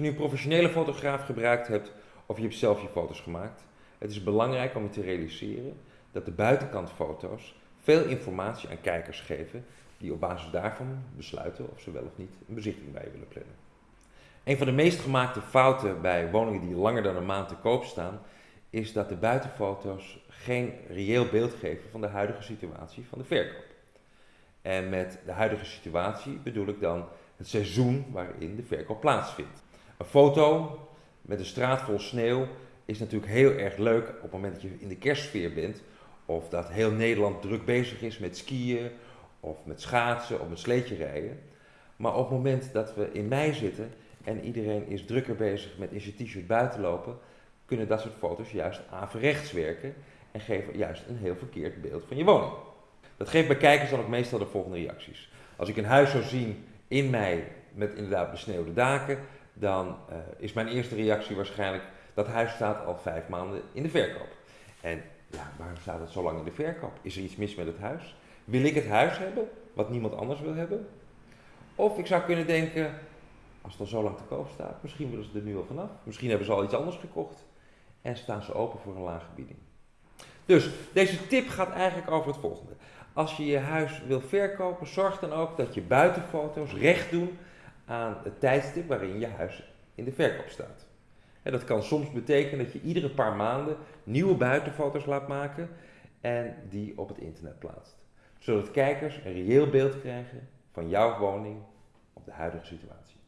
je nu een professionele fotograaf gebruikt hebt of je hebt zelf je foto's gemaakt, het is belangrijk om je te realiseren dat de buitenkantfoto's veel informatie aan kijkers geven die op basis daarvan besluiten of ze wel of niet een bezichtiging bij je willen plannen. Een van de meest gemaakte fouten bij woningen die langer dan een maand te koop staan, is dat de buitenfoto's geen reëel beeld geven van de huidige situatie van de verkoop. En met de huidige situatie bedoel ik dan het seizoen waarin de verkoop plaatsvindt. Een foto met een straat vol sneeuw is natuurlijk heel erg leuk op het moment dat je in de kerstsfeer bent. Of dat heel Nederland druk bezig is met skiën of met schaatsen of met sleetje rijden. Maar op het moment dat we in mei zitten en iedereen is drukker bezig met in zijn t-shirt buiten lopen, kunnen dat soort foto's juist averechts werken en geven juist een heel verkeerd beeld van je woning. Dat geeft bij kijkers dan ook meestal de volgende reacties. Als ik een huis zou zien in mei met inderdaad besneeuwde daken, dan uh, is mijn eerste reactie waarschijnlijk dat huis staat al vijf maanden in de verkoop. En ja, waarom staat het zo lang in de verkoop? Is er iets mis met het huis? Wil ik het huis hebben wat niemand anders wil hebben? Of ik zou kunnen denken, als het al zo lang te koop staat, misschien willen ze er nu al vanaf. Misschien hebben ze al iets anders gekocht en staan ze open voor een lage bieding. Dus deze tip gaat eigenlijk over het volgende. Als je je huis wil verkopen, zorg dan ook dat je buitenfoto's recht doen aan het tijdstip waarin je huis in de verkoop staat. En dat kan soms betekenen dat je iedere paar maanden nieuwe buitenfoto's laat maken en die op het internet plaatst. Zodat kijkers een reëel beeld krijgen van jouw woning op de huidige situatie.